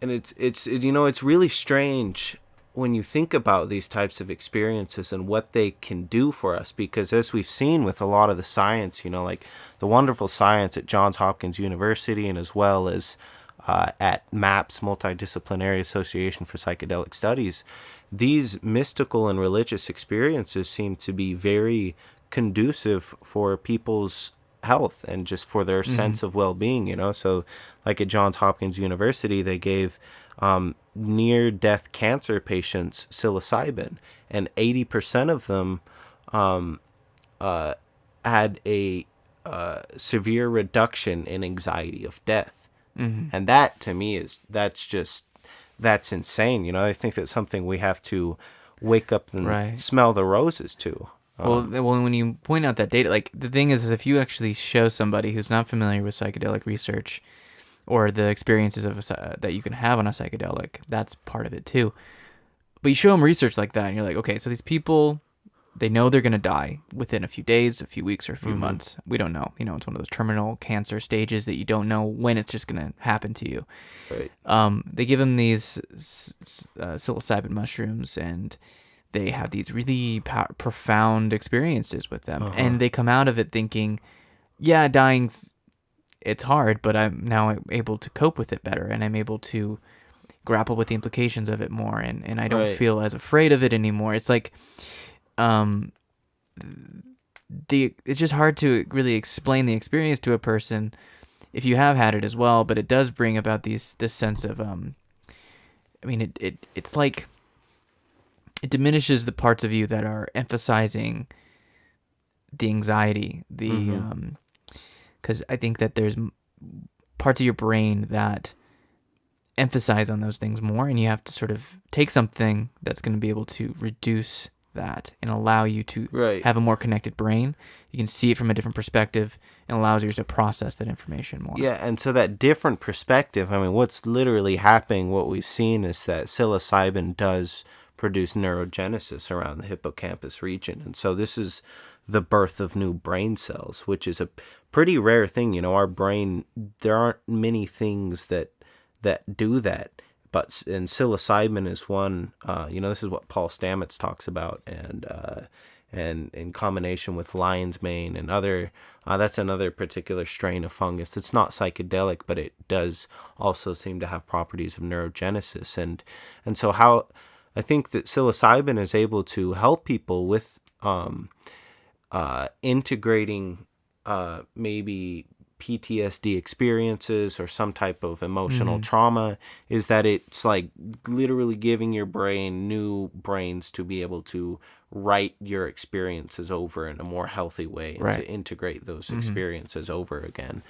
and it's it's it, you know it's really strange when you think about these types of experiences and what they can do for us because as we've seen with a lot of the science you know like the wonderful science at johns hopkins university and as well as uh, at maps multidisciplinary association for psychedelic studies these mystical and religious experiences seem to be very conducive for people's health and just for their mm-hmm. sense of well-being you know so like at johns hopkins university they gave um, near death cancer patients psilocybin, and 80% of them um, uh, had a uh, severe reduction in anxiety of death. Mm-hmm. And that to me is that's just that's insane. You know, I think that's something we have to wake up and right. smell the roses to. Um, well, well, when you point out that data, like the thing is, is if you actually show somebody who's not familiar with psychedelic research or the experiences of a, that you can have on a psychedelic. That's part of it too. But you show them research like that, and you're like, okay, so these people, they know they're gonna die within a few days, a few weeks, or a few mm-hmm. months. We don't know. You know, it's one of those terminal cancer stages that you don't know when it's just gonna happen to you. Right. Um, they give them these uh, psilocybin mushrooms, and they have these really pow- profound experiences with them, uh-huh. and they come out of it thinking, yeah, dying's it's hard, but I'm now able to cope with it better, and I'm able to grapple with the implications of it more, and and I don't right. feel as afraid of it anymore. It's like, um, the it's just hard to really explain the experience to a person if you have had it as well, but it does bring about these this sense of um, I mean it it it's like it diminishes the parts of you that are emphasizing the anxiety, the mm-hmm. um because I think that there's parts of your brain that emphasize on those things more, and you have to sort of take something that's going to be able to reduce that and allow you to right. have a more connected brain. You can see it from a different perspective and allows you to process that information more. Yeah, and so that different perspective, I mean, what's literally happening, what we've seen is that psilocybin does produce neurogenesis around the hippocampus region. And so this is the birth of new brain cells, which is a pretty rare thing. You know, our brain, there aren't many things that that do that. But and psilocybin is one. Uh, you know, this is what Paul Stamets talks about, and uh, and in combination with lion's mane and other. Uh, that's another particular strain of fungus. It's not psychedelic, but it does also seem to have properties of neurogenesis, and and so how I think that psilocybin is able to help people with um, uh, integrating uh, maybe PTSD experiences or some type of emotional mm-hmm. trauma is that it's like literally giving your brain new brains to be able to write your experiences over in a more healthy way and right. to integrate those mm-hmm. experiences over again.